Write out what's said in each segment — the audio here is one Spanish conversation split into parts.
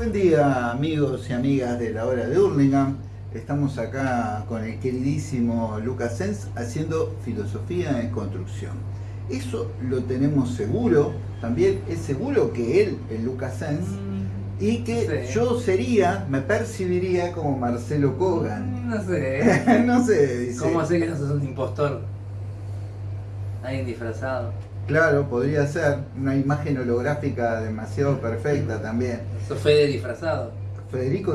Buen día amigos y amigas de la hora de Hurlingham. Estamos acá con el queridísimo Lucas Sens haciendo filosofía en construcción. Eso lo tenemos seguro, también es seguro que él, el Lucas Sens, Mm, y que Sí. yo sería, me percibiría como Marcelo Kogan. No sé. no sé, dice. ¿Cómo sé que no sos un impostor? Alguien disfrazado. Claro, podría ser una imagen holográfica demasiado perfecta también. ¿Sos Fede disfrazado? Federico,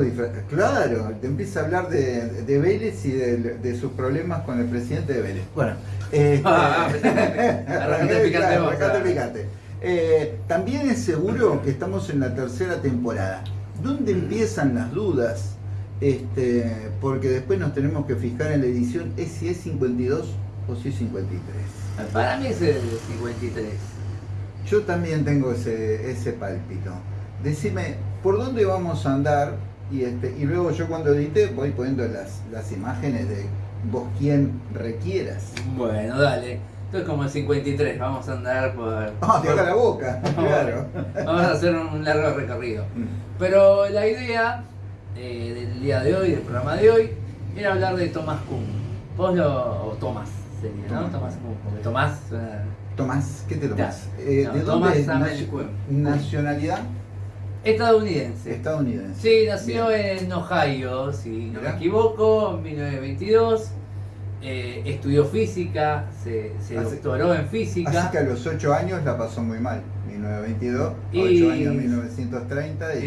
claro, te empieza a hablar de, de Vélez y de, de sus problemas con el presidente de Vélez. Bueno, este, Ah, arrancate picante arrancate picante. Eh, también es seguro que estamos en la tercera temporada. ¿Dónde empiezan las dudas? Este, porque después nos tenemos que fijar en la edición es si es 52 o si es 53. Para mí es el 53. Yo también tengo ese, ese pálpito. Decime, ¿por dónde vamos a andar? Y, este, y luego yo cuando edite voy poniendo las, las imágenes de vos quien requieras. Bueno, dale. Entonces como el 53, vamos a andar por... Ah, por- la boca, claro. Vamos a hacer un largo recorrido. Mm. Pero la idea eh, del día de hoy, del programa de hoy, era hablar de Thomas Kuhn. Vos lo... o Tomás sería, ¿no? Tomás. Tomás porque Tomás ¿qué te tomás? Ya. Eh, No, ¿De Tomás dónde es? Nacionalidad Estadounidense. estadounidense. Sí, nació Bien. en Ohio, si no Mirá. me equivoco, en 1922. Eh, estudió física, se, se Así- doctoró en física. Así que a los 8 años la pasó muy mal. 1922, Y- 8 años 1930 y, y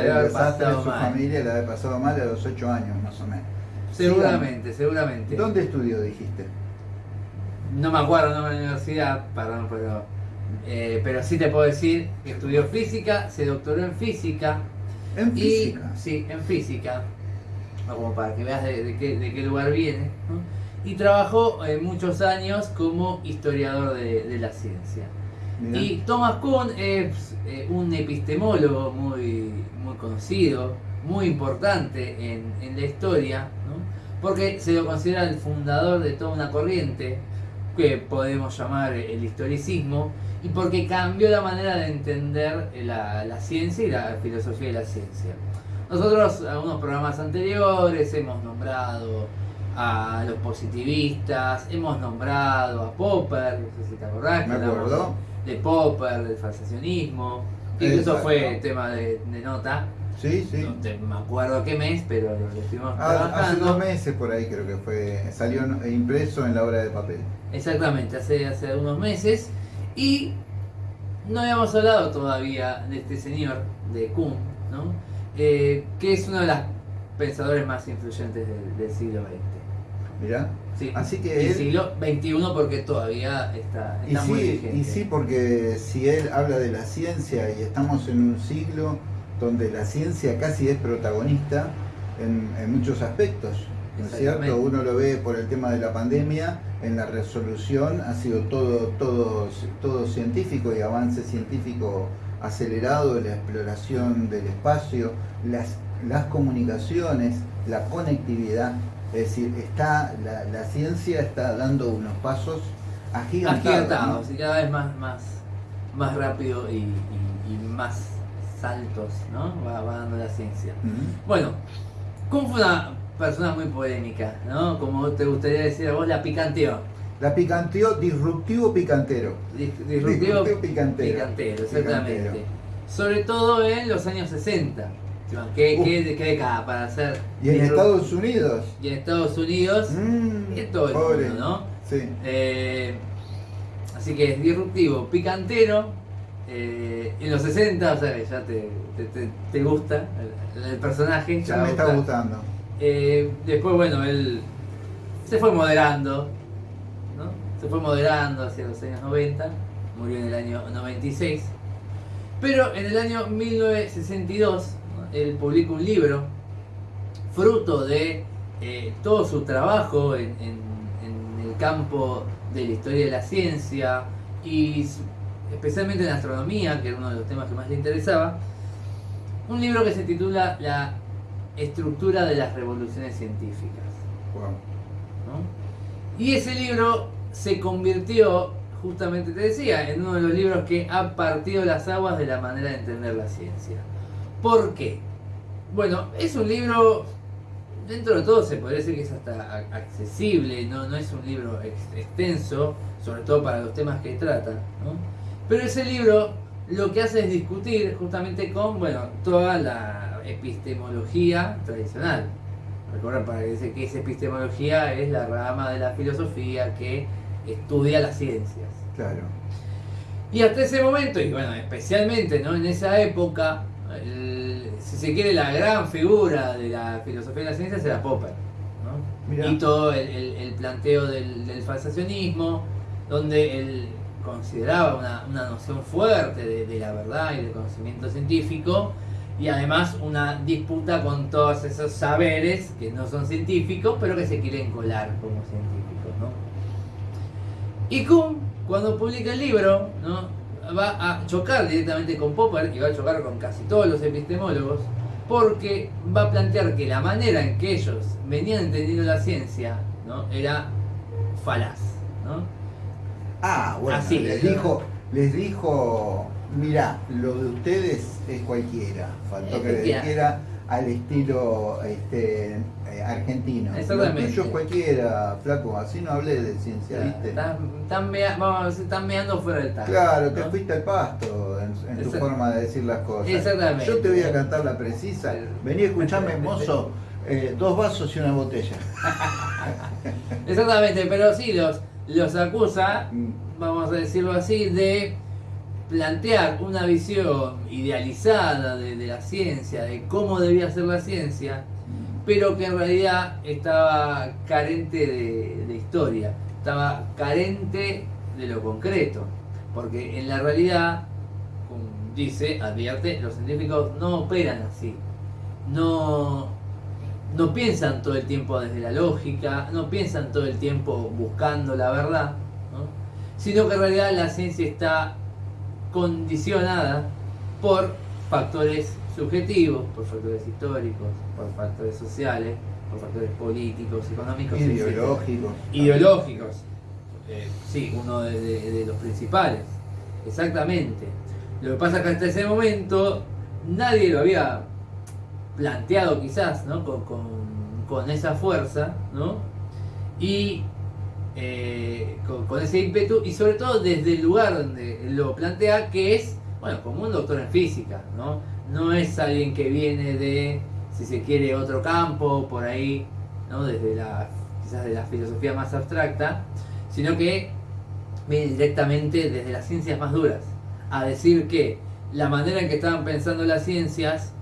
de el haber desastre de pasado su mal. familia le haber pasado mal a los 8 años más o menos. seguramente, seguramente. ¿Dónde estudió, dijiste? No me acuerdo el nombre de la universidad, perdón, pero, eh, pero sí te puedo decir que estudió física, se doctoró en física. En y, física. Sí, en física. No, Como para que veas de, de qué, de qué lugar viene. ¿no? Y trabajó eh, muchos años como historiador de, de la ciencia. Mirá. Y Thomas Kuhn es eh, un epistemólogo muy, muy conocido, muy importante en, en la historia, ¿no? porque se lo considera el fundador de toda una corriente que podemos llamar el historicismo, y porque cambió la manera de entender la, la ciencia y la filosofía de la ciencia. Nosotros, en algunos programas anteriores, hemos nombrado a los positivistas, hemos nombrado a Popper, no sé si te acordás, Me acuerdo. de Popper, del falsacionismo, incluso Exacto. fue tema de, de nota, Sí, sí. no te- me acuerdo qué mes, pero lo estuvimos Ah, hace trabajando. dos meses por ahí creo que fue, salió en- impreso en la obra de papel. Exactamente, hace, hace unos meses. Y no habíamos hablado todavía de este señor, de Kuhn, ¿no? Eh, que es uno de los pensadores más influyentes del, del siglo XX. Mirá. Sí. Así que Y él- siglo XXI porque todavía está, Y está muy sí, vigente. y sí, porque si él habla de la ciencia y estamos en un siglo donde la ciencia casi es protagonista en, en muchos aspectos, ¿no es cierto? Uno lo ve por el tema de la pandemia, en la resolución ha sido todo, todo, todo científico y avance científico acelerado, la exploración del espacio, las, las comunicaciones, la conectividad, es decir, está, la, la ciencia está dando unos pasos agigantados. agigantados ¿no? y cada vez más, más, más rápido y, y- y más saltos, ¿no? Va, va dando la ciencia. Bueno, Kuhn fue una persona muy polémica, ¿no? Como te gustaría decir a vos, la picanteó. La picanteó, disruptivo picantero. Dis- Disruptivo Disruptivo picantero. picantero, exactamente. Picantero. Sobre todo en los años 60. ¿Qué, Uf. qué, qué década para hacer? Y en Estados Unidos. y en Estados Unidos, mm, y en todo el pobre. mundo, ¿no? Sí. Eh, así que es disruptivo, picantero. eh, en los 60, o sea que ya te, te, te- te gusta el, el personaje. Ya me está gusta. gustando. Eh, después, bueno, él se fue moderando, ¿no? Se fue moderando hacia los años 90, murió en el año 96. Pero en el año 1962, ¿no? Él publica un libro, fruto de eh, todo su trabajo en, en- en el campo de la historia de la ciencia y especialmente en astronomía, que era uno de los temas que más le interesaba, un libro que se titula La estructura de las revoluciones científicas. Wow. ¿no? Y ese libro se convirtió, justamente te decía, en uno de los libros que ha partido las aguas de la manera de entender la ciencia. ¿Por qué? Bueno, es un libro, dentro de todo se podría decir que es hasta accesible, no, no es un libro extenso, sobre todo para los temas que trata, ¿no? Pero ese libro lo que hace es discutir justamente con, bueno, toda la epistemología tradicional. Recuerden para que dice que esa epistemología es la rama de la filosofía que estudia las ciencias. Claro. Y hasta ese momento, y bueno, especialmente ¿no? en esa época, si se quiere, la gran figura de la filosofía de las ciencias era Popper. ¿no? Y todo el, planteo del, del, falsacionismo, donde él consideraba una, una noción fuerte de, de, la verdad y del conocimiento científico, y además una disputa con todos esos saberes que no son científicos, pero que se quieren colar como científicos. ¿no? Y Kuhn, cuando publica el libro, ¿no? Va a chocar directamente con Popper y va a chocar con casi todos los epistemólogos, porque va a plantear que la manera en que ellos venían entendiendo la ciencia ¿no? era falaz. ¿no? Ah, bueno, Así, les, dijo, les dijo Mira, lo de ustedes es cualquiera. Faltó que le dijera al estilo este, eh, argentino. Exactamente. Lo tuyo cualquiera, flaco. Así no hablé de ciencia, ¿viste? Están, meando fuera del tajo. Claro, te fuiste al pasto en, tu forma de decir las cosas. Exactamente. Yo te voy a cantar la precisa. Vení a escucharme, mozo. Eh, dos vasos y una botella. Exactamente, pero sí los, los acusa, mm. vamos a decirlo así, de plantear una visión idealizada de, la ciencia, de cómo debía ser la ciencia, pero que en realidad estaba carente de, historia, estaba carente de lo concreto, porque en la realidad, como dice, advierte, los científicos no operan así, no, no piensan todo el tiempo desde la lógica, no piensan todo el tiempo buscando la verdad, sino que en realidad la ciencia está condicionada por factores subjetivos, por factores históricos, por factores sociales, por factores políticos, económicos, ideológicos. Ideológicos, eh, sí, uno de, los principales, exactamente. Lo que pasa es que hasta ese momento nadie lo había planteado quizás, ¿no? Con, con esa fuerza, ¿no? Y eh, con, ese ímpetu y sobre todo desde el lugar donde lo plantea, que es, bueno, como un doctor en física, ¿no? No es alguien que viene de, si se quiere, otro campo, por ahí, ¿no? Desde la, quizás de la filosofía más abstracta, sino que viene directamente desde las ciencias más duras, a decir que la manera en que estaban pensando las ciencias,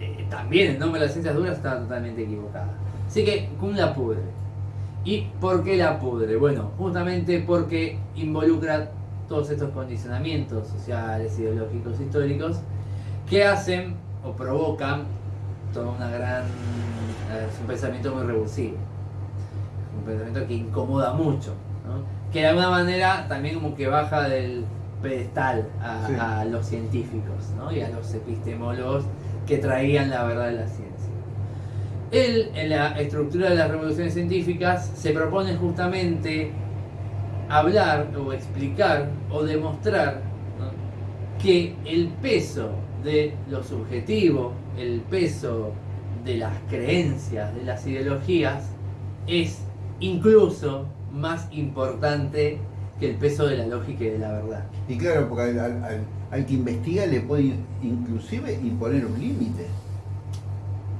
eh, también en nombre de las ciencias duras, estaba totalmente equivocada. Así que Kuhn la pudre. ¿Y por qué la pudre? Bueno, justamente porque involucra todos estos condicionamientos sociales, ideológicos, históricos, que hacen o provocan toda una gran. Es un pensamiento muy revulsivo. Un pensamiento que incomoda mucho. Que de alguna manera también como que baja del pedestal a, los científicos y a los epistemólogos que traían la verdad de la ciencia. Él, en la estructura de las revoluciones científicas, se propone justamente hablar o explicar o demostrar que el peso de lo subjetivo, el peso de las creencias, de las ideologías, es incluso más importante que el peso de la lógica y de la verdad. Y claro, porque al que investiga le puede inclusive imponer un límite.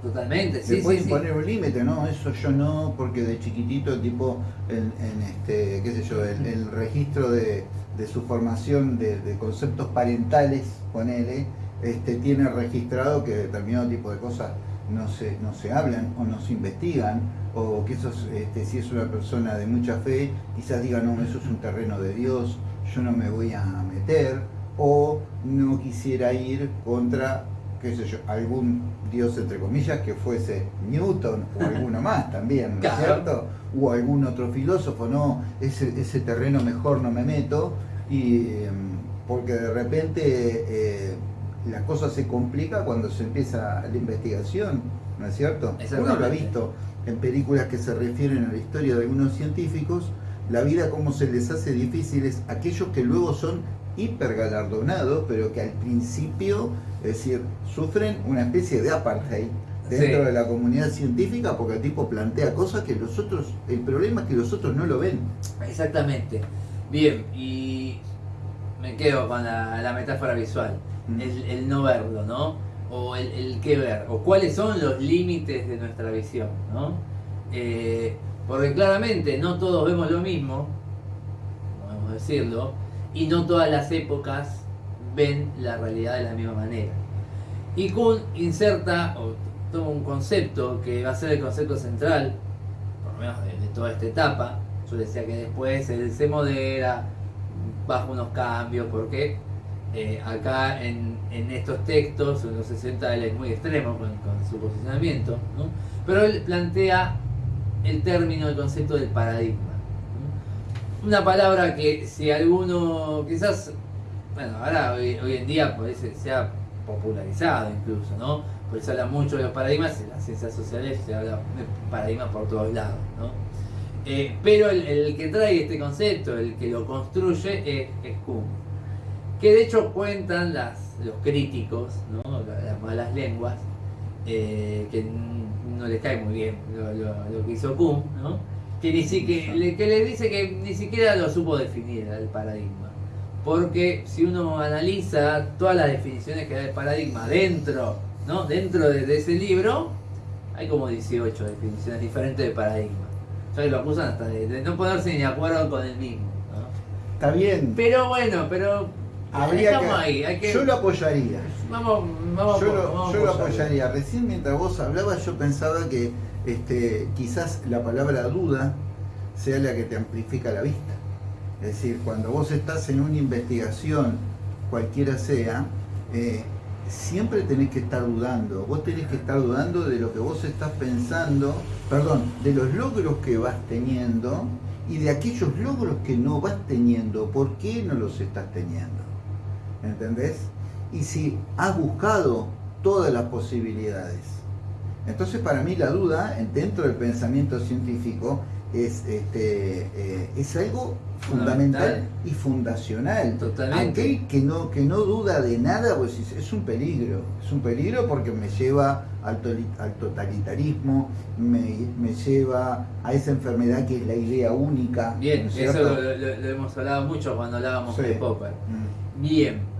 Totalmente, sí. Le puedes poner un límite, ¿no? Eso yo no, porque de chiquitito, tipo, en, este, qué sé yo, el, registro de, su formación de, conceptos parentales, ponele, este, tiene registrado que determinado tipo de cosas no se, no se hablan o no se investigan, o que eso, este, si es una persona de mucha fe, quizás diga, no, eso es un terreno de Dios, yo no me voy a meter, o no quisiera ir contra qué sé yo, algún dios entre comillas que fuese Newton o alguno más también, ¿no es cierto? O algún otro filósofo, no, ese, ese terreno mejor no me meto, y em, porque de repente eh, la cosa se complica cuando se empieza la investigación, ¿no es cierto? Uno lo ha visto en películas que se refieren a la historia de algunos científicos, la vida como se les hace difícil es aquellos que luego son hipergalardonados, pero que al principio, es decir, sufren una especie de apartheid dentro de la comunidad científica porque el tipo plantea cosas que los otros, el problema es que los otros no lo ven. Exactamente. Bien, y me quedo con la, metáfora visual, mm. el, no verlo, ¿no? O el, el, qué ver, o cuáles son los límites de nuestra visión, ¿no? Eh, porque claramente no todos vemos lo mismo, podemos decirlo, y no todas las épocas ven la realidad de la misma manera. Y Kuhn inserta, o toma un concepto que va a ser el concepto central, por lo menos de, toda esta etapa. Yo decía que después él se modera, bajo unos cambios, porque eh, acá en, estos textos, en los 60, él es muy extremo con, su posicionamiento, pero él plantea el término, el concepto del paradigma. Una palabra que si alguno, quizás, bueno, ahora hoy, en día pues, se ha popularizado incluso, ¿no? Pues se habla mucho de los paradigmas, en las ciencias sociales se habla de paradigmas por todos lados, ¿no? Eh, pero el, que trae este concepto, el que lo construye, es, es Kuhn. Que de hecho cuentan las, los críticos, ¿no? las malas lenguas, eh, que no les cae muy bien lo, que hizo Kuhn, ¿no? Que, ni siquiera, que le dice que ni siquiera lo supo definir el paradigma. Porque si uno analiza todas las definiciones que da el paradigma dentro ¿no? Dentro de, ese libro hay como 18 definiciones diferentes de paradigma. Ya que lo acusan hasta de, no ponerse ni de acuerdo con el mismo. Está bien. Pero bueno, pero Habría ahí. Yo lo apoyaría. Vamos, vamos, yo lo, yo lo apoyaría. Recién mientras vos hablabas yo pensaba que este, quizás la palabra duda sea la que te amplifica la vista. Es decir, cuando vos estás en una investigación, cualquiera sea, eh, siempre tenés que estar dudando. Vos tenés que estar dudando de lo que vos estás pensando, perdón, de los logros que vas teniendo y de aquellos logros que no vas teniendo. ¿Por qué no los estás teniendo? ¿Entendés? Y si has buscado todas las posibilidades. Entonces para mí la duda dentro del pensamiento científico es, este, eh, es algo fundamental y fundacional. Totalmente. Aquel que no, que no duda de nada, pues es un peligro. Es un peligro porque me lleva al, al totalitarismo, me, lleva a esa enfermedad que es la idea única. Bien, eso lo, hemos hablado mucho cuando hablábamos de Popper. Mm. Bien.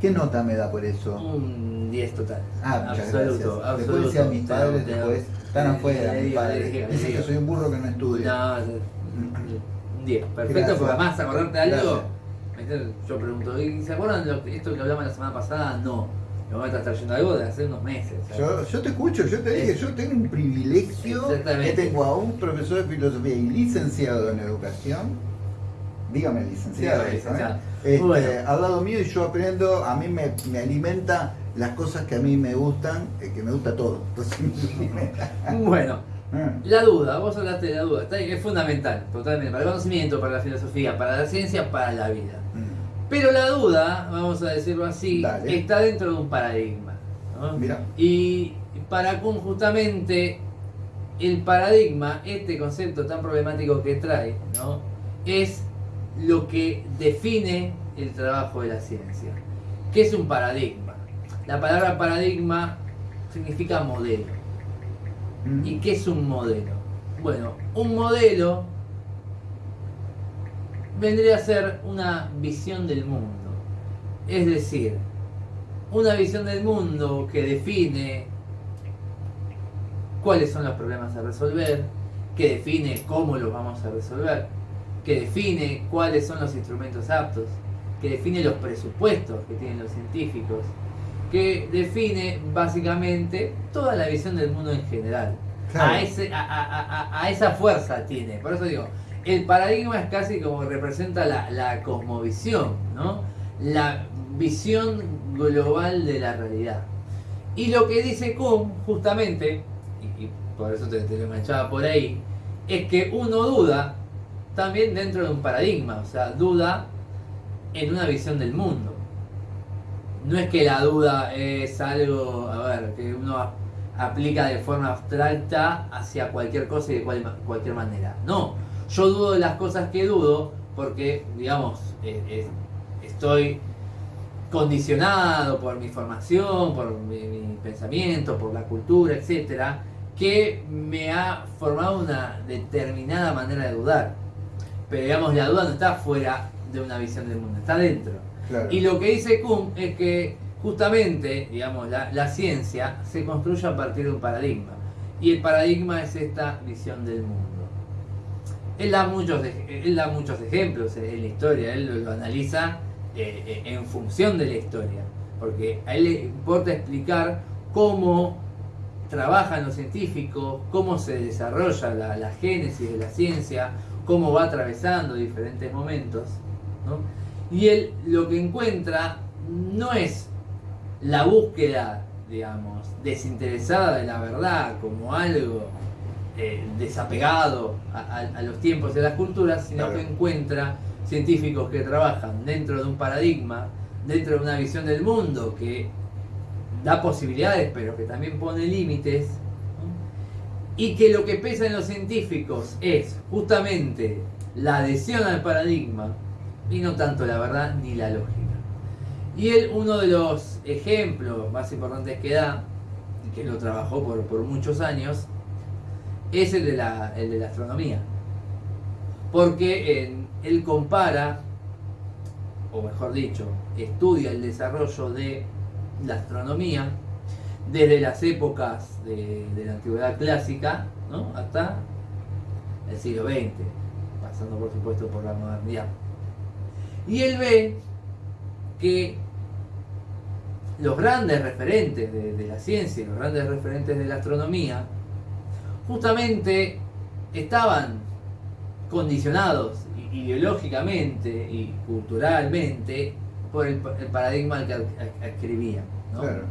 ¿Qué nota me da por eso? Un 10 total. Ah, muchas absoluto, gracias. Después decía mis padres, después están afuera, mis padres. Dicen que soy un burro que no estudia. No, un 10. Perfecto, porque además acordarte de algo. Yo pregunto, ¿se acuerdan de esto que hablamos la semana pasada? No. Me voy a estar trayendo algo de hace unos meses. Yo, yo, te escucho, yo te dije, yo tengo un privilegio que tengo a un profesor de filosofía y licenciado en educación. Dígame licenciado. Dígame, licenciado. Este, Al lado mío y yo aprendo, a mí me, me alimenta las cosas que a mí me gustan, eh, que me gusta todo. bueno, ah. la duda, vos hablaste de la duda, es fundamental, totalmente, para el conocimiento, para la filosofía, para la ciencia, para la vida. Mm. Pero la duda, vamos a decirlo así, está dentro de un paradigma. Y para justamente el paradigma, este concepto tan problemático que trae, ¿no? es lo que define el trabajo de la ciencia. ¿Qué es un paradigma? La palabra paradigma significa modelo. Mm. ¿Y qué es un modelo? Bueno, un modelo vendría a ser una visión del mundo. Es decir, una visión del mundo que define cuáles son los problemas a resolver, que define cómo los vamos a resolver, que define cuáles son los instrumentos aptos, que define los presupuestos que tienen los científicos, que define básicamente toda la visión del mundo en general. A, ese, a, esa fuerza tiene. Por eso digo, el paradigma es casi como representa la, cosmovisión, ¿no? la visión global de la realidad. Y lo que dice Kuhn, justamente, y, por eso te, te lo manchaba por ahí, es que uno duda también dentro de un paradigma, o sea, duda en una visión del mundo no es que la duda es algo, a ver, que uno aplica de forma abstracta hacia cualquier cosa y de cualquier manera. No, yo dudo de las cosas que dudo porque, digamos, estoy condicionado por mi formación, por mi, mi pensamiento, por la cultura, etcétera, que me ha formado una determinada manera de dudar. Pero digamos, la duda no está fuera de una visión del mundo, está dentro. Claro. Y lo que dice Kuhn es que justamente, digamos, la, la ciencia se construye a partir de un paradigma. Y el paradigma es esta visión del mundo. Él da muchos, él da muchos ejemplos en la historia, él lo, lo analiza eh, eh, en función de la historia, porque a él le importa explicar cómo trabajan los científicos, cómo se desarrolla la, la génesis de la ciencia, cómo va atravesando diferentes momentos. ¿no? Y él lo que encuentra no es la búsqueda, digamos, desinteresada de la verdad como algo eh, desapegado a, a- a los tiempos de las culturas, sino Claro. que encuentra científicos que trabajan dentro de un paradigma, dentro de una visión del mundo que da posibilidades, pero que también pone límites. Y que lo que pesa en los científicos es justamente la adhesión al paradigma y no tanto la verdad ni la lógica. Y él, uno de los ejemplos más importantes que da, que lo trabajó por, por muchos años, es el de la, el de la astronomía. Porque él compara, o mejor dicho, estudia el desarrollo de la astronomía desde las épocas de, la antigüedad clásica ¿no? hasta el siglo XX, pasando por supuesto por la modernidad. Y él ve que los grandes referentes de, la ciencia los grandes referentes de la astronomía justamente estaban condicionados ideológicamente y culturalmente por el, pa- el paradigma al que ad- ad- adscribían. ¿no? Claro.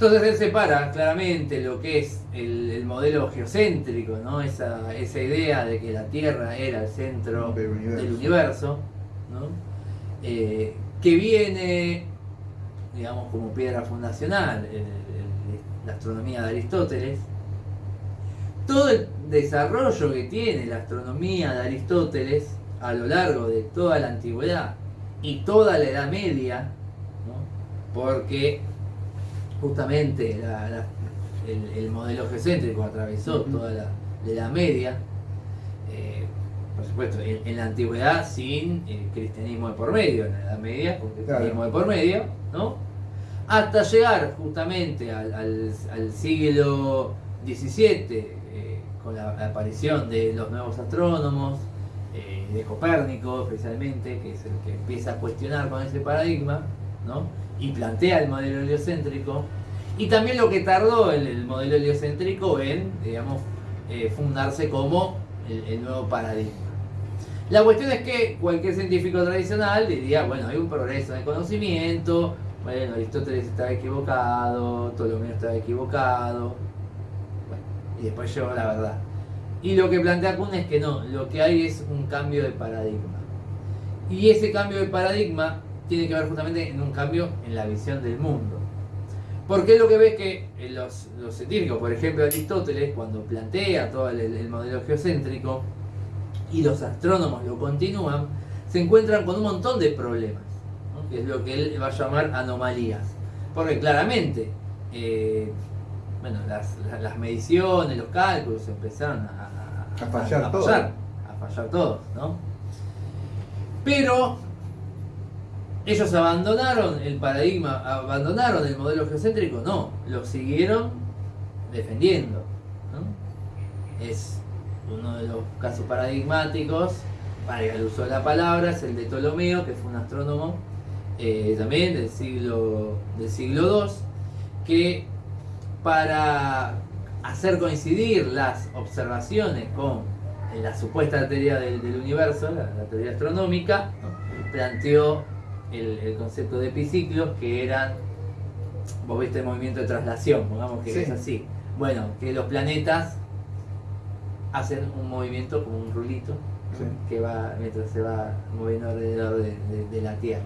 Entonces él separa claramente lo que es el, el modelo geocéntrico, ¿no? esa, esa idea de que la Tierra era el centro Del universo. del universo, ¿no? Eh, que viene, digamos, como piedra fundacional, la astronomía de Aristóteles. Todo el desarrollo que tiene la astronomía de Aristóteles a lo largo de toda la antigüedad y toda la Edad Media, ¿no? porque justamente la- la- el, el modelo geocéntrico atravesó toda la, la Edad Media, eh, por supuesto, en, en la antigüedad sin eh, cristianismo de por medio, en la Edad Media con cristianismo de por medio, ¿no? Hasta llegar justamente al, al- al siglo XVII, eh, con la aparición de los nuevos astrónomos, eh, de Copérnico especialmente, que es el que empieza a cuestionar con ese paradigma, ¿no? Y plantea el modelo heliocéntrico, y también lo que tardó el, el modelo heliocéntrico en, digamos, eh, fundarse como el, el nuevo paradigma. La cuestión es que cualquier científico tradicional diría, bueno, hay un progreso en el conocimiento, bueno, Aristóteles estaba equivocado, Ptolomeo estaba equivocado, bueno, y después llegó la verdad. Y lo que plantea Kuhn es que no, lo que hay es un cambio de paradigma. Y ese cambio de paradigma tiene que ver justamente en un cambio en la visión del mundo. Porque lo que ve es que eh, los, los científicos, por ejemplo Aristóteles, cuando plantea todo el, el modelo geocéntrico y los astrónomos lo continúan, se encuentran con un montón de problemas, ¿no? que es lo que él va a llamar anomalías. Porque claramente, eh, bueno, las, mediciones, los cálculos empezaron a, A fallar todo. fallar, a fallar todos, ¿no? Pero ellos abandonaron el paradigma, abandonaron el modelo geocéntrico, no, lo siguieron defendiendo. Es uno de los casos paradigmáticos, valga el uso de la palabra, es el de Ptolomeo, que fue un astrónomo eh, también del siglo, del siglo II, que para hacer coincidir las observaciones con la supuesta teoría del, universo, la, teoría astronómica, planteó el, el concepto de epiciclos que eran, vos viste el movimiento de traslación, pongamos que Sí. es así. Bueno, que los planetas hacen un movimiento como un rulito que va mientras se va moviendo alrededor de, de- de la Tierra.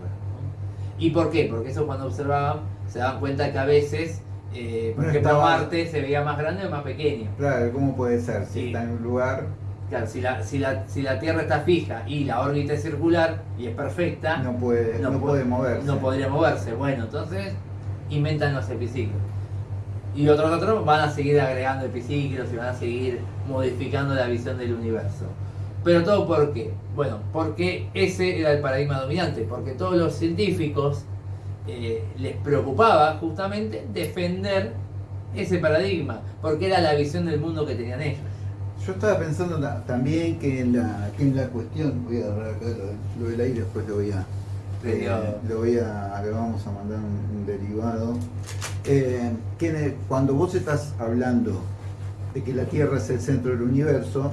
¿Y por qué? Porque eso cuando observaban se daban cuenta que a veces, eh, por No ejemplo, estaba- Marte se veía más grande o más pequeño. Claro, ¿cómo puede ser? Si Sí. está en un lugar Claro, si la, si, la, si la Tierra está fija y la órbita es circular y es perfecta, no puede, no, puede moverse. No podría moverse. Bueno, entonces inventan los epiciclos. Y otros otros van a seguir agregando epiciclos y van a seguir modificando la visión del universo. Pero todo por qué? Bueno, porque ese era el paradigma dominante, porque todos los científicos eh, les preocupaba justamente defender ese paradigma, porque era la visión del mundo que tenían ellos. Yo estaba pensando también que en la, que en la cuestión, voy a agarrar acá lo, del aire, después lo voy a, eh, lo voy a, le vamos a mandar un, derivado. Eh, que cuando vos estás hablando de que la Tierra es el centro del universo,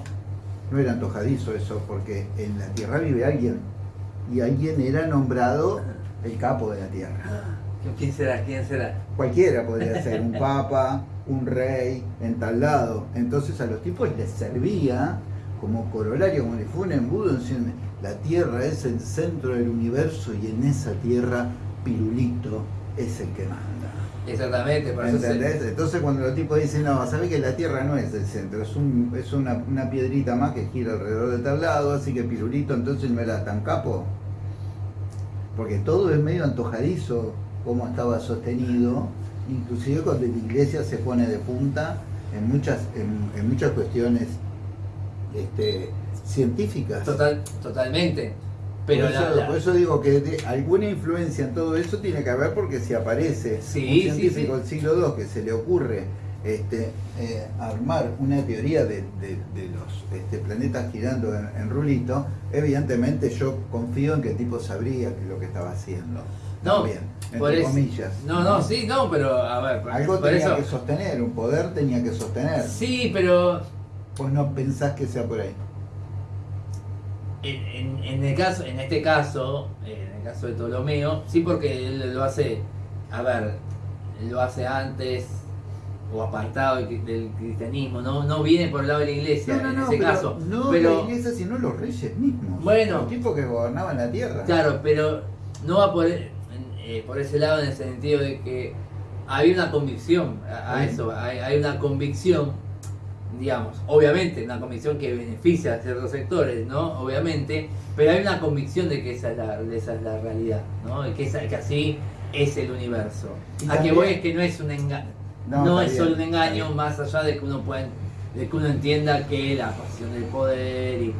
no era antojadizo eso, porque en la Tierra vive alguien, y alguien era nombrado el capo de la Tierra. ¿Quién será? ¿Quién será? Cualquiera podría ser, un papa, un rey, en tal lado. Entonces a los tipos les servía como corolario, como le fue un embudo, diciendo, la Tierra es el centro del universo y en esa Tierra Pirulito es el que manda. Exactamente, por ¿Entendés? Entonces cuando los tipos dicen, no, sabés que la Tierra no es el centro, es, un, es una, una, piedrita más que gira alrededor del tablado, así que Pirulito entonces no era tan capo. Porque todo es medio antojadizo cómo estaba sostenido, inclusive cuando la iglesia se pone de punta en muchas, en, muchas cuestiones este, científicas. Total, totalmente. Pero por, eso, digo que alguna influencia en todo eso tiene que haber porque si aparece un científico del siglo II que se le ocurre este, eh, armar una teoría de, los este, planetas girando en, rulito, evidentemente yo confío en que el tipo sabría lo que estaba haciendo. No, entre comillas. No, no, sí, no, pero a ver. Algo tenía que sostener, un poder tenía que sostener. Sí, pero. Pues no pensás que sea por ahí. En, en, el caso, en este caso, en el caso de Ptolomeo, sí porque él lo hace, a ver, lo hace antes o apartado del cristianismo, no, no viene por el lado de la iglesia no, no, en ese pero, caso. No pero, la iglesia, sino los reyes mismos. Bueno. Los tipos que gobernaban la tierra. Claro, pero no va por, eh, por ese lado en el sentido de que hay una convicción a, eso, hay, una convicción, digamos, obviamente, una convicción que beneficia a ciertos sectores, ¿no? Obviamente, pero hay una convicción de que esa es la, esa es la realidad, ¿no? Que, que así es el universo. a que voy es que no es un engaño, no, es solo un engaño más allá de que uno pueda, de que uno entienda que la pasión del poder y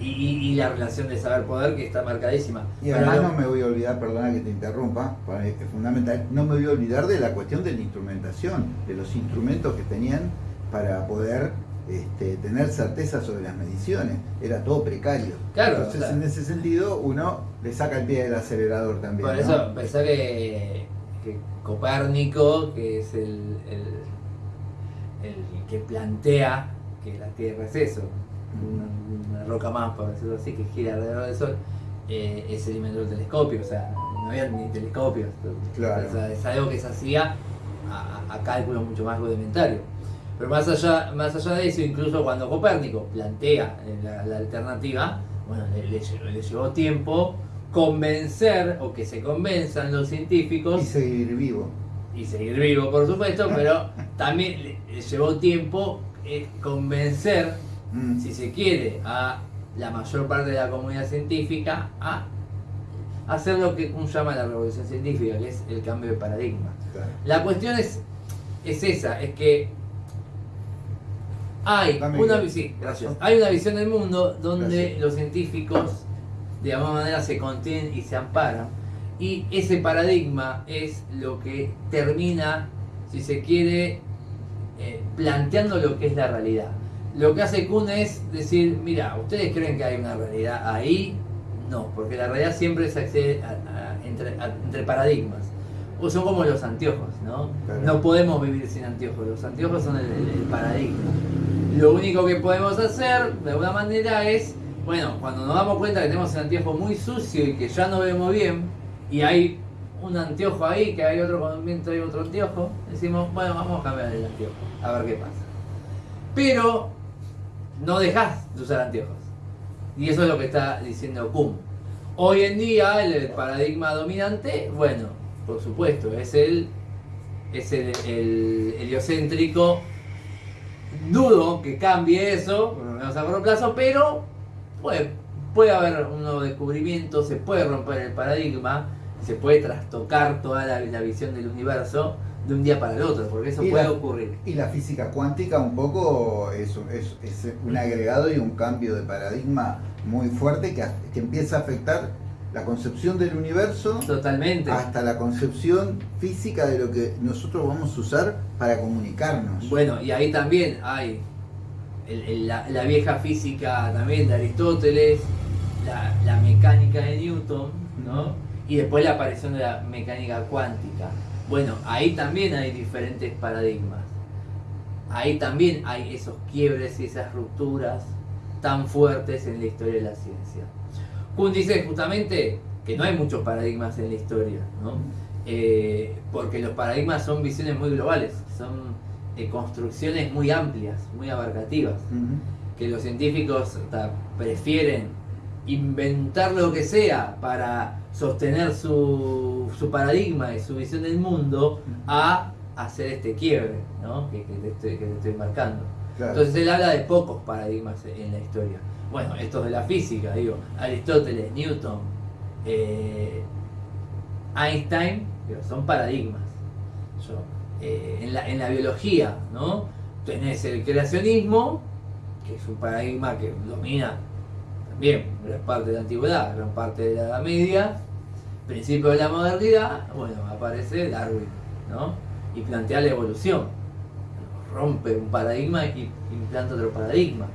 y, la relación de saber-poder que está marcadísima. Y además no me voy a olvidar, perdona que te interrumpa, es fundamental, no me voy a olvidar de la cuestión de la instrumentación, de los instrumentos que tenían para poder este, tener certeza sobre las mediciones. Era todo precario. Claro, Entonces, en ese sentido, uno le saca el pie del acelerador también. Por eso pensé que, Copérnico, que es el, el que plantea que la Tierra es eso, una, roca más, por decirlo así, que gira alrededor del Sol, eh, es el invento del telescopio, o sea, no había ni telescopios. es algo que se hacía a, cálculos mucho más rudimentarios. Pero más allá, más allá de eso, incluso cuando Copérnico plantea la, alternativa, bueno, le, llevó tiempo convencer o que se convenzan los científicos. Y seguir vivo. Y seguir vivo, por supuesto, pero también le, llevó tiempo eh, convencer Mm. si se quiere, a la mayor parte de la comunidad científica a hacer lo que uno llama la revolución científica, que es el cambio de paradigma. La cuestión es, es esa, es que hay una, hay una visión del mundo donde los científicos de alguna manera se contienen y se amparan. Y ese paradigma es lo que termina, si se quiere, eh, planteando lo que es la realidad lo que hace Kuhn es decir, mira, ¿ustedes creen que hay una realidad ahí? No, porque la realidad siempre se accede entre, paradigmas. O son como los anteojos, ¿no? No podemos vivir sin anteojos, los anteojos son el, paradigma. Lo único que podemos hacer, de alguna manera, es, bueno, cuando nos damos cuenta que tenemos el anteojo muy sucio y que ya no vemos bien, y hay un anteojo ahí, que hay otro movimiento, hay otro anteojo, decimos, bueno, vamos a cambiar el anteojo, a ver qué pasa. Pero no dejas de usar anteojos. Y eso es lo que está diciendo Kuhn. Hoy en día el, paradigma dominante, bueno, por supuesto, es el, es el, heliocéntrico dudo que cambie eso, por lo menos a corto plazo, pero puede, puede haber un nuevo descubrimiento, se puede romper el paradigma, se puede trastocar toda la, la visión del universo de un día para el otro, porque eso Y puede la- ocurrir. Y la física cuántica un poco es, es- es un agregado y un cambio de paradigma muy fuerte que, que empieza a afectar la concepción del universo Totalmente. hasta la concepción física de lo que nosotros vamos a usar para comunicarnos. Bueno, y ahí también hay el- el- la, la vieja física también de Aristóteles, la, la mecánica de Newton, ¿no? Y después la aparición de la mecánica cuántica. Bueno, ahí también hay diferentes paradigmas. Ahí también hay esos quiebres y esas rupturas tan fuertes en la historia de la ciencia. Kuhn dice justamente que no hay muchos paradigmas en la historia, ¿no? Eh, porque los paradigmas son visiones muy globales, son eh, construcciones muy amplias, muy abarcativas, que los científicos prefieren inventar lo que sea para sostener su, su paradigma y su visión del mundo a hacer este quiebre ¿no? que, que te estoy, que te estoy marcando. Claro. Entonces él habla de pocos paradigmas en la historia. Bueno, estos de la física, digo, Aristóteles, Newton, eh, Einstein, son paradigmas. Yo, eh, en, la, en la biología, ¿no? Tenés el creacionismo, que es un paradigma que domina también gran parte de la antigüedad, gran parte de la Edad Media, principio de la modernidad, bueno, aparece Darwin, ¿no? Y plantea la evolución. Rompe un paradigma y implanta otro paradigma.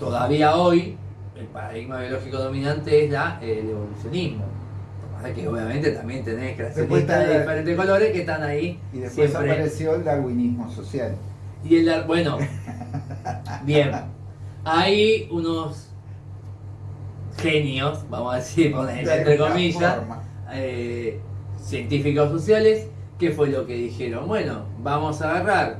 Todavía hoy, el paradigma biológico dominante es la, el evolucionismo. Lo que obviamente también tenés creacionistas de diferentes colores que están ahí Y después siempre. apareció el darwinismo social. Y el bueno, bien, hay unos genios, vamos a decir, entre comillas, eh, científicos sociales, que fue lo que dijeron, bueno, vamos a agarrar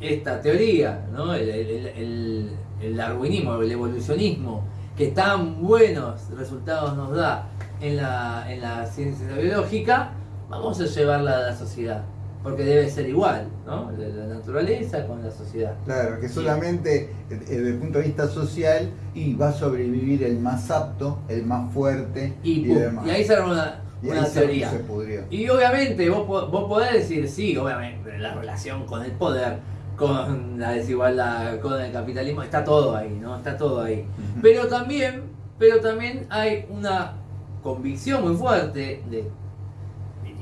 esta teoría, ¿no? el, el- el- el darwinismo, el evolucionismo, que tan buenos resultados nos da en la, en la ciencia biológica, vamos a llevarla a la sociedad, porque debe ser igual, ¿no? La, naturaleza con la sociedad. Claro, que solamente eh, desde el punto de vista social y va a sobrevivir el más apto, el más fuerte Y, demás. y ahí se una, Y una ahí teoría. se pudrió. Y obviamente vos, vos podés decir, sí, obviamente, la relación con el poder, con la desigualdad, con el capitalismo, está todo ahí, ¿no? Está todo ahí. Pero también, pero también hay una convicción muy fuerte de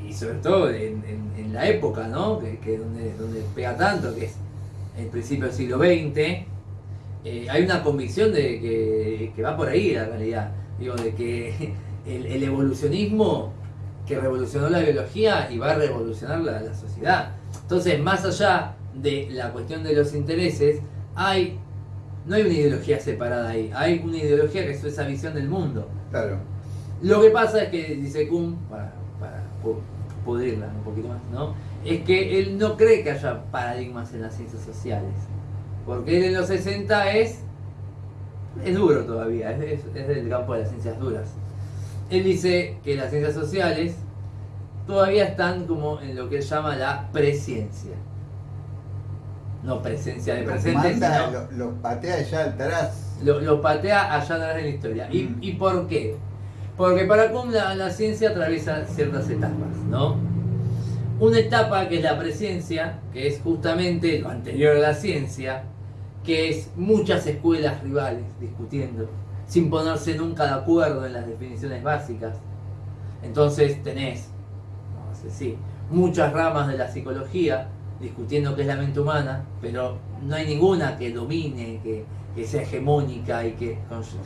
y sobre todo en, en- en la época, ¿no? Que, que donde, donde pega tanto, que es el principio del siglo XX, eh, hay una convicción de que, que va por ahí la realidad. Digo, de que el, el evolucionismo que revolucionó la biología y va a revolucionar la, la sociedad. Entonces, más allá de la cuestión de los intereses, hay no hay una ideología separada ahí, hay una ideología que es esa visión del mundo. Claro. Lo que pasa es que, dice Kuhn, para, pudrirla un poquito más, ¿no? Es que él no cree que haya paradigmas en las ciencias sociales. Porque él en los 60 es, es duro todavía, es, es- es del campo de las ciencias duras. Él dice que las ciencias sociales todavía están como en lo que él llama la presciencia. No presencia de Los presente, sino lo- los patea ya atrás. lo, lo patea allá atrás en la historia. ¿Y, Mm. ¿Y por qué? Porque para Kuhn la, ciencia atraviesa ciertas etapas, ¿no? Una etapa que es la presencia, que es justamente lo anterior a la ciencia, que es muchas escuelas rivales discutiendo, sin ponerse nunca de acuerdo en las definiciones básicas. Entonces tenés, vamos a decir, muchas ramas de la psicología discutiendo qué es la mente humana, pero no hay ninguna que domine, que, que sea hegemónica y que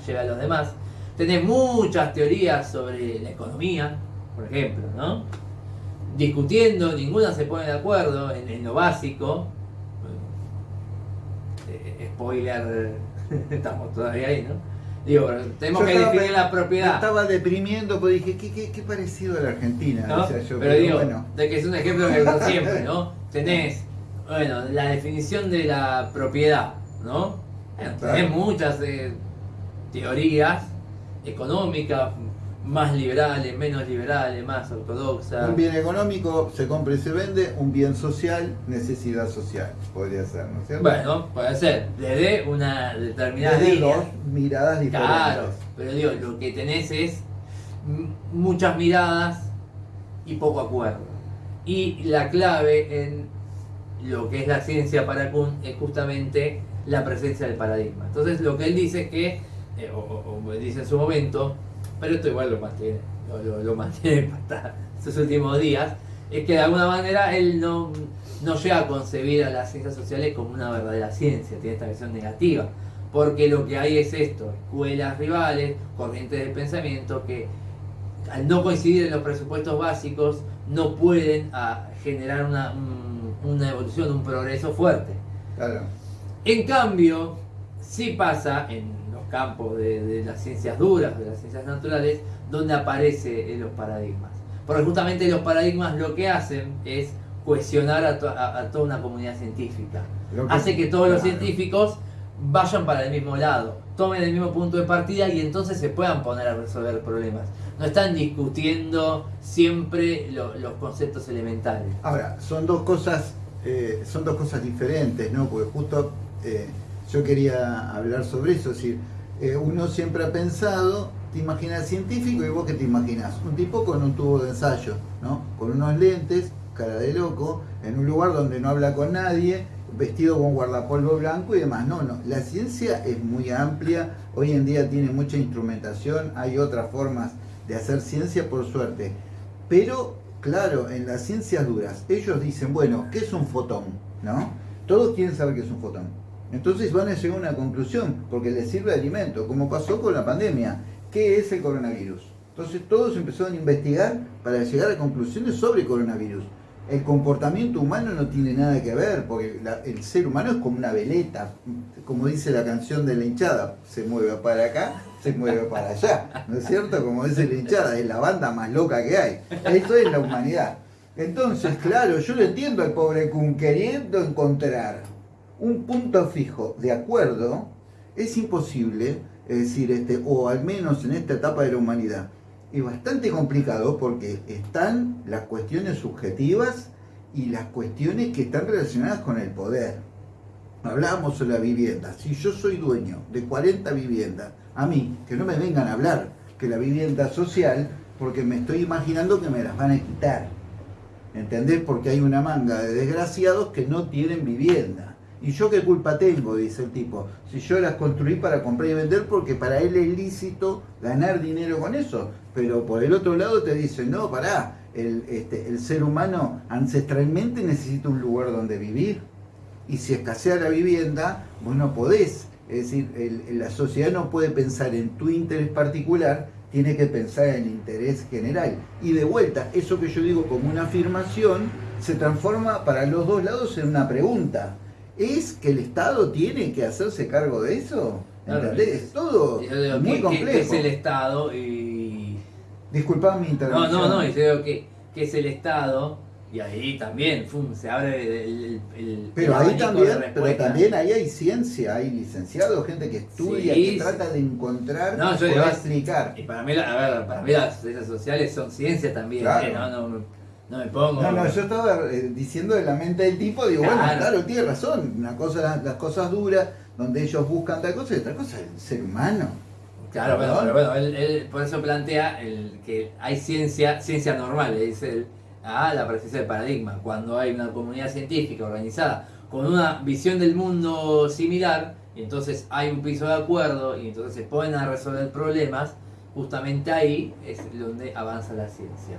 lleve a los demás. Tenés muchas teorías sobre la economía, por ejemplo, ¿no? Discutiendo, ninguna se pone de acuerdo en, en lo básico. Eh, spoiler, estamos todavía ahí, ¿no? Digo, tenemos Yo que estaba- definir la Me propiedad. estaba deprimiendo porque dije, qué, qué, qué parecido a la Argentina, ¿no? yo. pero digo, bueno. de que es un ejemplo que uso siempre, ¿no? Tenés, bueno, la definición de la propiedad, ¿no? Bueno, tenés muchas eh, teorías económicas, más liberales, menos liberales, más ortodoxas. Un bien económico se compra y se vende, un bien social, necesidad social, podría ser, ¿no es cierto? Bueno, puede ser, desde una determinada Desde línea. dos miradas diferentes. Claro, pero digo, lo que tenés es muchas miradas y poco acuerdo. Y la clave en lo que es la ciencia para Kuhn es justamente la presencia del paradigma. Entonces lo que él dice es que, eh, o, o- o dice en su momento, pero esto igual lo mantiene, lo, lo- lo mantiene hasta sus últimos días, es que de alguna manera él no, no llega a concebir a las ciencias sociales como una verdadera ciencia, tiene esta visión negativa, porque lo que hay es esto, escuelas rivales, corrientes de pensamiento que al no coincidir en los presupuestos básicos no pueden ah, generar una, un- una evolución, un progreso fuerte. Claro. En cambio, sí pasa en campos de, de las ciencias duras, de las ciencias naturales, donde aparecen los paradigmas. Porque justamente los paradigmas lo que hacen es cohesionar a, to- a- a toda una comunidad científica. Que- Hace que todos los científicos vayan para el mismo lado, tomen el mismo punto de partida y entonces se puedan poner a resolver problemas. No están discutiendo siempre lo- los conceptos elementales. Ahora, son dos cosas, eh, son dos cosas diferentes, ¿no? Porque justo eh, yo quería hablar sobre eso, es decir, eh, uno siempre ha pensado, te imaginas científico y vos qué te imaginas, un tipo con un tubo de ensayo, ¿no? Con unos lentes, cara de loco, en un lugar donde no habla con nadie, vestido con guardapolvo blanco y demás. No, no, la ciencia es muy amplia, hoy en día tiene mucha instrumentación, hay otras formas de hacer ciencia por suerte. Pero, claro, en las ciencias duras, ellos dicen, bueno, ¿qué es un fotón? ¿No? Todos quieren saber qué es un fotón. Entonces van a llegar a una conclusión, porque les sirve de alimento, como pasó con la pandemia. ¿Qué es el coronavirus? Entonces todos empezaron a investigar para llegar a conclusiones sobre coronavirus. El comportamiento humano no tiene nada que ver, porque el ser humano es como una veleta, como dice la canción de la hinchada, se mueve para acá, se mueve para allá, ¿no es cierto? Como dice la hinchada, es la banda más loca que hay. Eso es la humanidad. Entonces, claro, yo lo entiendo al pobre Kun queriendo encontrar un punto fijo de acuerdo, es imposible, es decir, este, o al menos en esta etapa de la humanidad, es bastante complicado porque están las cuestiones subjetivas y las cuestiones que están relacionadas con el poder. Hablábamos de la vivienda. Si yo soy dueño de 40 viviendas, a mí, que no me vengan a hablar que la vivienda social, porque me estoy imaginando que me las van a quitar. ¿Entendés? Porque hay una manga de desgraciados que no tienen vivienda. ¿Y yo qué culpa tengo? Dice el tipo. Si yo las construí para comprar y vender porque para él es lícito ganar dinero con eso. Pero por el otro lado te dicen, no, pará, el, este, el ser humano ancestralmente necesita un lugar donde vivir. Y si escasea la vivienda, vos no podés. Es decir, el- la sociedad no puede pensar en tu interés particular, tiene que pensar en el interés general. Y de vuelta, eso que yo digo como una afirmación, se transforma para los dos lados en una pregunta. ¿Es que el Estado tiene que hacerse cargo de eso? ¿Entendés? es- Es todo digo, muy ¿qué- qué- complejo. ¿qué es el Estado? Y Disculpá mi No, intervención. no, no, y yo digo que, que es el Estado, y ahí también fum, se abre el, el- Pero el ahí también, pero también ahí hay ciencia, hay licenciados, gente que estudia, Sí, que trata de encontrar No, yo explicar. Y para mí, la- a ver, para mí las ciencias sociales son ciencia también, Claro. ¿eh? no, no, no me pongo... No, no, yo estaba eh, diciendo de la mente del tipo, digo, bueno, Claro. tiene razón, una cosa las, las cosas duras, donde ellos buscan tal cosa, y otra cosa el ser humano. Claro, pero bueno, él, él por eso plantea el, que hay ciencia, ciencia normal, le dice él, a la presencia del paradigma. Cuando hay una comunidad científica organizada con una visión del mundo similar, y entonces hay un piso de acuerdo, y entonces se ponen a resolver problemas, justamente ahí es donde avanza la ciencia.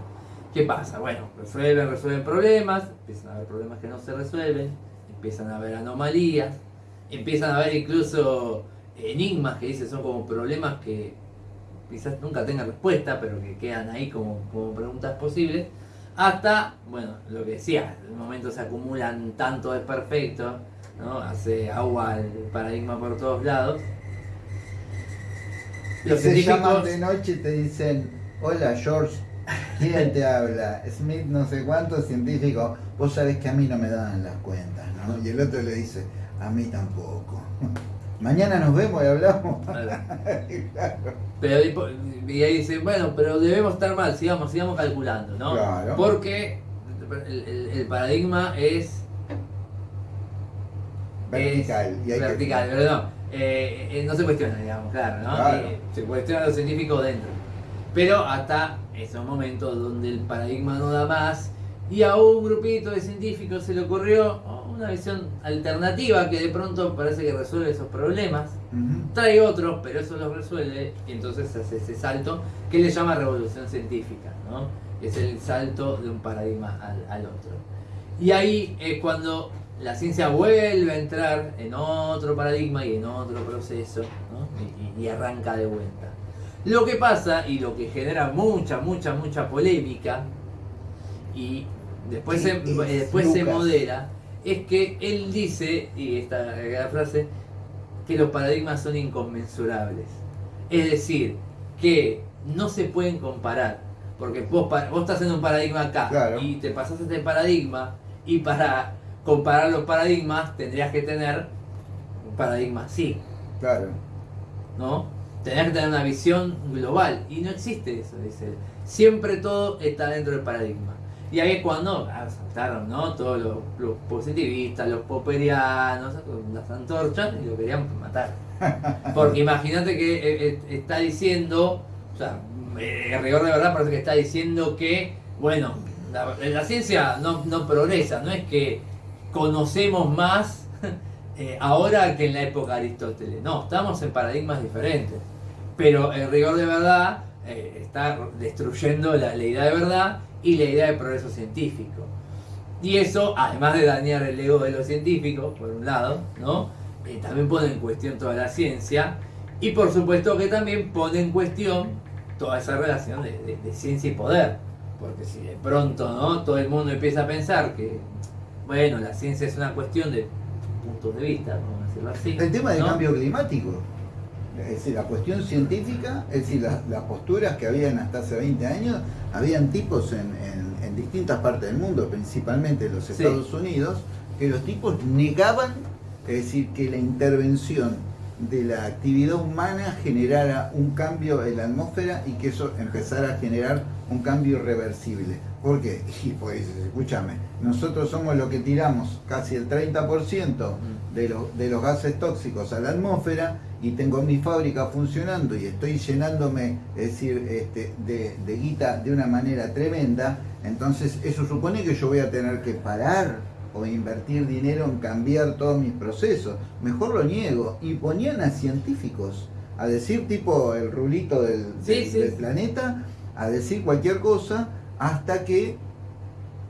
¿Qué pasa? Bueno, resuelven, resuelven problemas, empiezan a haber problemas que no se resuelven, empiezan a haber anomalías, empiezan a haber incluso enigmas que dicen son como problemas que quizás nunca tengan respuesta, pero que quedan ahí como, como preguntas posibles, hasta, bueno, lo que decía, en un momento se acumulan tanto desperfectos, ¿no? hace agua el paradigma por todos lados. Los se llaman de noche y te dicen, hola George, ¿quién te habla? Smith no sé cuánto, científico, vos sabés que a mí no me dan las cuentas, ¿no? Y el otro le dice, a mí tampoco. Mañana nos vemos y hablamos. Pero y ahí dicen, bueno, pero debemos estar mal, sigamos, sigamos calculando, ¿no? Porque el, paradigma es vertical. vertical, pero no, eh, eh, no se cuestiona, digamos, claro, ¿no? Eh, se cuestiona lo científico dentro. Pero hasta esos momentos donde el paradigma no da más y a un grupito de científicos se le ocurrió una visión alternativa que de pronto parece que resuelve esos problemas. Trae otros, pero eso los resuelve y entonces hace ese salto que le llama revolución científica, ¿no? Es el salto de un paradigma al, otro. Y ahí es cuando la ciencia vuelve a entrar en otro paradigma y en otro proceso y, y, arranca de vuelta. Lo que pasa y lo que genera mucha, mucha, mucha polémica y después, se, después se modera es que él dice, y esta la frase, que los paradigmas son inconmensurables. Es decir, que no se pueden comparar. Porque vos, vos estás en un paradigma acá y te pasas este paradigma y para comparar los paradigmas tendrías que tener un paradigma así. Claro. ¿No? Tendrías que tener una visión global y no existe eso, dice Siempre todo está dentro del paradigma. Y ahí es cuando ah, saltaron ¿no? todos los, positivistas, los poperianos, las antorchas y lo querían matar. Porque imagínate que eh, eh, está diciendo, o sea, eh, el rigor de verdad parece que está diciendo que, bueno, la, ciencia no, progresa, no es que conocemos más ahora que en la época de Aristóteles, no, estamos en paradigmas diferentes. Pero el rigor de verdad está destruyendo la, la idea de verdad y la idea de progreso científico. Y eso, además de dañar el ego de los científicos, por un lado, ¿no? Eh, también pone en cuestión toda la ciencia y por supuesto que también pone en cuestión toda esa relación de, ciencia y poder. Porque si de pronto ¿no? todo el mundo empieza a pensar que, bueno, la ciencia es una cuestión de puntos de vista, vamos a decirlo así. El tema del cambio climático. Es decir, la cuestión científica, es decir, las, posturas que habían hasta hace 20 años, habían tipos en, distintas partes del mundo, principalmente en los Estados Unidos, que los tipos negaban, es decir, que la intervención de la actividad humana generara un cambio en la atmósfera y que eso empezara a generar un cambio irreversible. ¿Por qué? Y pues, escúchame, nosotros somos los que tiramos casi el 30% de los, de los gases tóxicos a la atmósfera y tengo mi fábrica funcionando y estoy llenándome, es decir, este, de, guita de una manera tremenda, entonces eso supone que yo voy a tener que parar o invertir dinero en cambiar todos mis procesos. Mejor lo niego. Y ponían a científicos a decir tipo el rulito del, del, planeta, a decir cualquier cosa, hasta que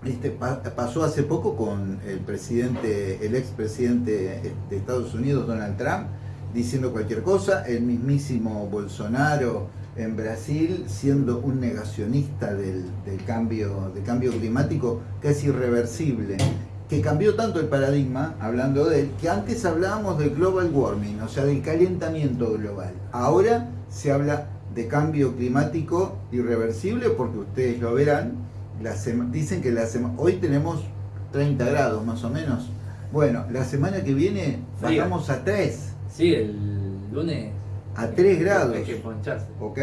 este, pasó hace poco con el presidente, el expresidente de Estados Unidos, Donald Trump, diciendo cualquier cosa, el mismísimo Bolsonaro en Brasil siendo un negacionista del, cambio, del cambio climático que es irreversible, que cambió tanto el paradigma, hablando de él, que antes hablábamos del global warming, o sea, del calentamiento global. Ahora se habla de cambio climático irreversible porque ustedes lo verán, la dicen que la hoy tenemos 30 grados más o menos. Bueno, la semana que viene bajamos a 3 Sí, el lunes. A 3 grados. Hay que poncharse. ¿Ok?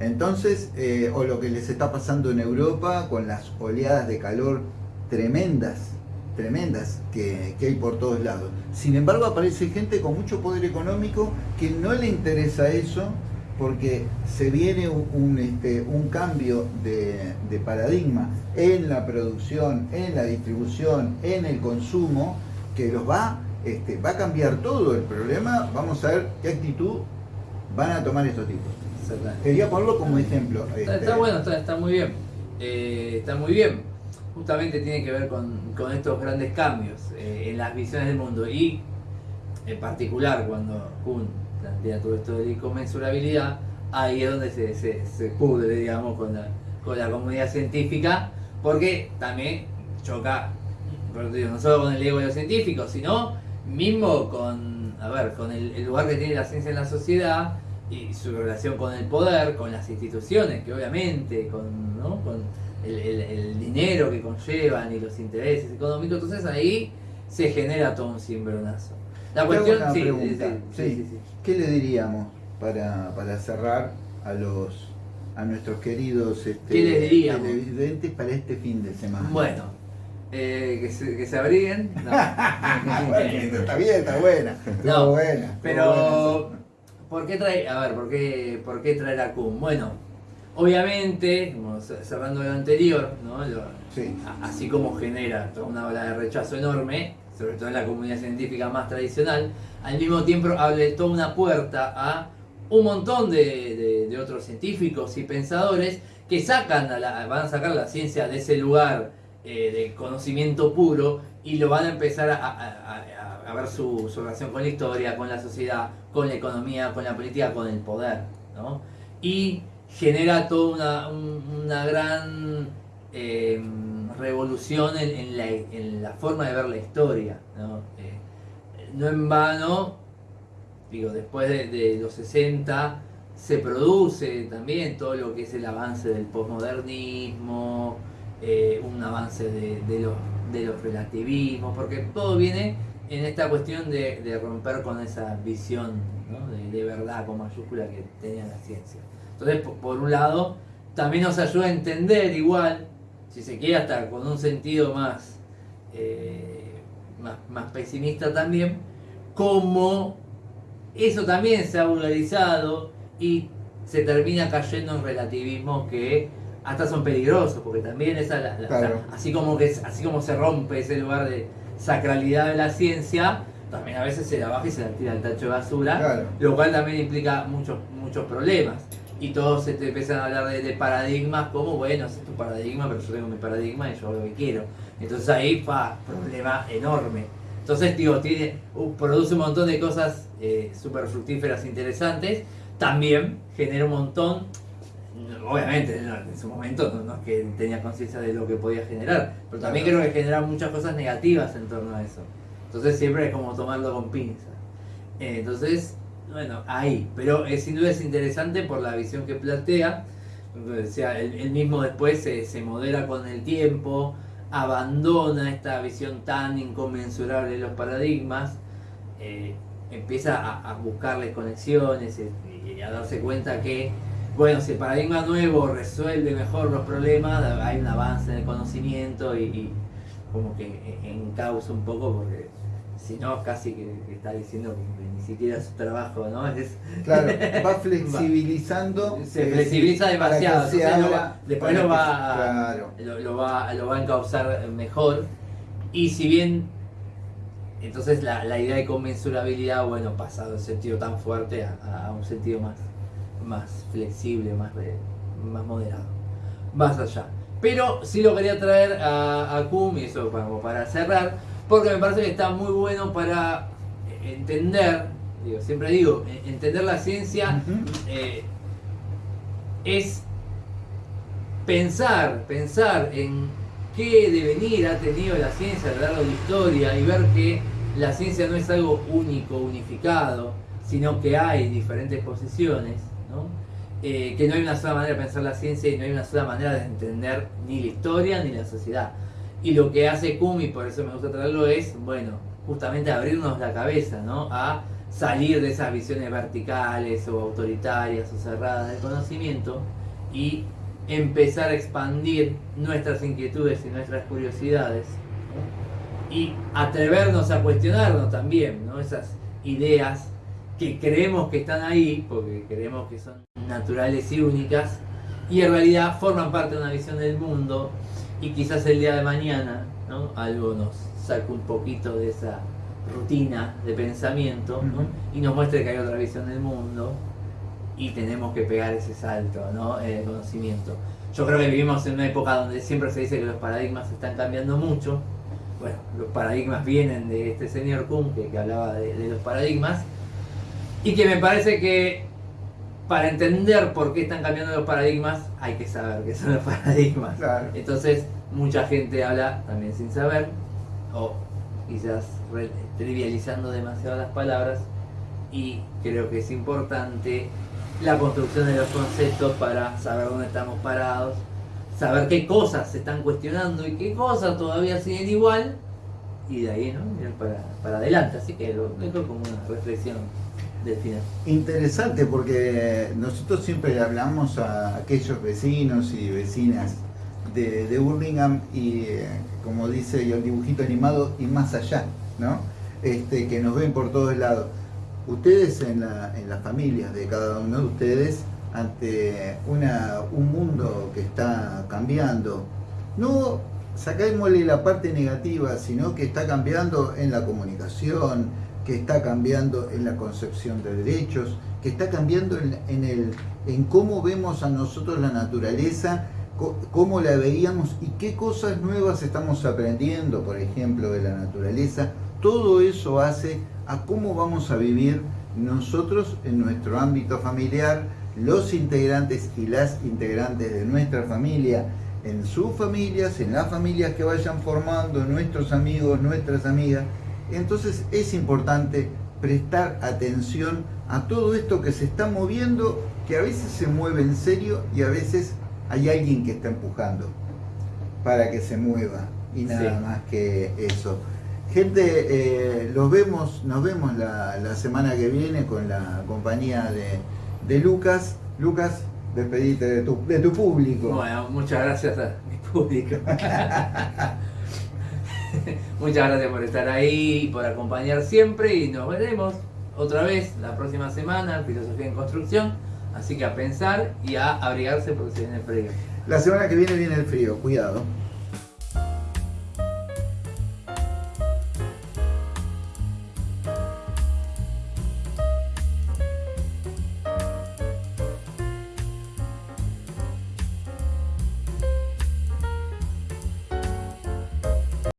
Entonces, eh, o lo que les está pasando en Europa con las oleadas de calor tremendas, tremendas que, hay por todos lados. Sin embargo, aparece gente con mucho poder económico que no le interesa eso porque se viene un, este, un cambio de, de, paradigma en la producción, en la distribución, en el consumo, que los va este, va a cambiar todo el problema, vamos a ver qué actitud van a tomar estos tipos. Quería ponerlo como ejemplo. Está, este, bueno, está, muy bien. Eh, está muy bien. Justamente tiene que ver con, estos grandes cambios eh, en las visiones del mundo y en particular cuando Kuhn plantea todo esto de la inconmensurabilidad, ahí es donde se, se, pudre, digamos, con la, con la comunidad científica, porque también choca, no solo con el ego de los científicos, sino mismo con, a ver, con el, lugar que tiene la ciencia en la sociedad y su relación con el poder, con las instituciones, que obviamente, con, ¿no? con el, dinero que conllevan y los intereses económicos, entonces ahí se genera todo un cimbronazo. La cuestión, sí, sí, sí, sí. ¿Qué le diríamos para, para cerrar a los a nuestros queridos este, ¿Qué les diríamos? televidentes para este fin de semana? Bueno, eh, que, se, que se abriguen. No. Bueno, está bien, está buena. No, buena. Pero, buena. ¿por qué trae, a ver, por qué, por qué traer a Kuhn? Bueno, obviamente, cerrando lo anterior, ¿no? Lo- Sí. así como genera toda una ola de rechazo enorme, sobre todo en la comunidad científica más tradicional, al mismo tiempo abre toda una puerta a un montón de, de- otros científicos y pensadores que sacan a la- van a sacar la ciencia de ese lugar eh, de conocimiento puro y lo van a empezar a, a- ver su, su relación con la historia, con la sociedad, con la economía, con la política, con el poder. ¿no? Y genera toda una, un- una gran eh, revolución en, la, forma de ver la historia. ¿no? Eh, en vano, digo, después de, los 60 se produce también todo lo que es el avance del posmodernismo, eh, un avance de, de los, de los relativismos, porque todo viene en esta cuestión de, romper con esa visión de, verdad con mayúscula que tenía la ciencia. Entonces, por un lado, también nos ayuda a entender igual, si se quiere hasta con un sentido más, eh, más, más pesimista también, cómo eso también se ha vulgarizado y se termina cayendo en relativismos que hasta son peligrosos, porque también esa, la- la- Claro. así, como que, así como se rompe ese lugar de sacralidad de la ciencia, también a veces se la baja y se la tira al tacho de basura, Claro. lo cual también implica muchos, muchos problemas. Y todos se te empiezan a hablar de, de paradigmas como, bueno, es tu paradigma, pero yo tengo mi paradigma y yo hago lo que quiero. Entonces ahí, fa, problema enorme. Entonces, digo, tiene, uh, produce un montón de cosas eh, súper fructíferas, interesantes. También genera un montón, obviamente no, en su momento no, no es que tenía conciencia de lo que podía generar, pero también creo que genera muchas cosas negativas en torno a eso. Entonces siempre es como tomarlo con pinzas. Eh, entonces, bueno, ahí. Pero eh, sin duda es interesante por la visión que plantea. O sea, él, mismo después se, se modera con el tiempo, abandona esta visión tan inconmensurable de los paradigmas, eh, empieza a, a buscarles conexiones y, y a darse cuenta que, bueno, si el paradigma nuevo resuelve mejor los problemas, hay un avance en el conocimiento y, y como que encausa un poco porque si no casi que, que está diciendo que ni siquiera es su trabajo, ¿no? Es, Claro, va flexibilizando. se flexibiliza demasiado, se lo va- después lo va, Claro. lo, lo va, lo va a encauzar mejor. Y si bien, entonces la, la idea de conmensurabilidad, bueno, pasa de un sentido tan fuerte a, a un sentido más, más flexible, más, más moderado, más allá. Pero sí lo quería traer a, a Kuhn, y eso para, para cerrar, porque me parece que está muy bueno para entender, digo, siempre digo, en- entender la ciencia eh, es pensar, pensar en qué devenir ha tenido la ciencia a lo largo de la historia y ver que la ciencia no es algo único, unificado, sino que hay diferentes posiciones, ¿no? Eh, que no hay una sola manera de pensar la ciencia y no hay una sola manera de entender ni la historia ni la sociedad. Y lo que hace Kumi, por eso me gusta traerlo, es, bueno, justamente abrirnos la cabeza, ¿no? A salir de esas visiones verticales o autoritarias o cerradas del conocimiento y empezar a expandir nuestras inquietudes y nuestras curiosidades y atrevernos a cuestionarnos también, ¿no? Esas ideas que creemos que están ahí, porque creemos que son naturales y únicas, y en realidad forman parte de una visión del mundo, y quizás el día de mañana ¿no? algo nos saque un poquito de esa rutina de pensamiento y nos muestre que hay otra visión del mundo y tenemos que pegar ese salto ¿no? en el conocimiento. Yo creo que vivimos en una época donde siempre se dice que los paradigmas están cambiando mucho. Bueno, los paradigmas vienen de este señor Kuhn que, que hablaba de, de los paradigmas y que me parece que para entender por qué están cambiando los paradigmas hay que saber qué son los paradigmas. Claro. Entonces, mucha gente habla también sin saber, o quizás trivializando demasiado las palabras, y creo que es importante la construcción de los conceptos para saber dónde estamos parados, saber qué cosas se están cuestionando y qué cosas todavía siguen igual, y de ahí ¿no? mirar para, para adelante. Así que lo dejo como una reflexión Interesante porque nosotros siempre le hablamos a aquellos vecinos y vecinas de, de Burlingame y eh, como dice el dibujito animado y más allá, ¿no? Este, que nos ven por todos lados. Ustedes en, la, en las familias de cada uno de ustedes, ante una, un mundo que está cambiando, no sacámosle la parte negativa, sino que está cambiando en la comunicación, que está cambiando en la concepción de derechos, que está cambiando en, el, en cómo vemos a nosotros la naturaleza, cómo la veíamos y qué cosas nuevas estamos aprendiendo, por ejemplo, de la naturaleza. Todo eso hace a cómo vamos a vivir nosotros en nuestro ámbito familiar, los integrantes y las integrantes de nuestra familia, en sus familias, en las familias que vayan formando, nuestros amigos, nuestras amigas. Entonces es importante prestar atención a todo esto que se está moviendo, que a veces se mueve en serio y a veces hay alguien que está empujando para que se mueva y nada más que eso. Gente, eh, los vemos, nos vemos la, la, semana que viene con la compañía de, de Lucas. Lucas, despedite de tu, de tu público. Bueno, muchas gracias a mi público. muchas gracias por estar ahí, por acompañar siempre y nos veremos otra vez la próxima semana Filosofía en Construcción. Así que a pensar y a abrigarse porque se viene el frío. La semana que viene viene el frío, cuidado.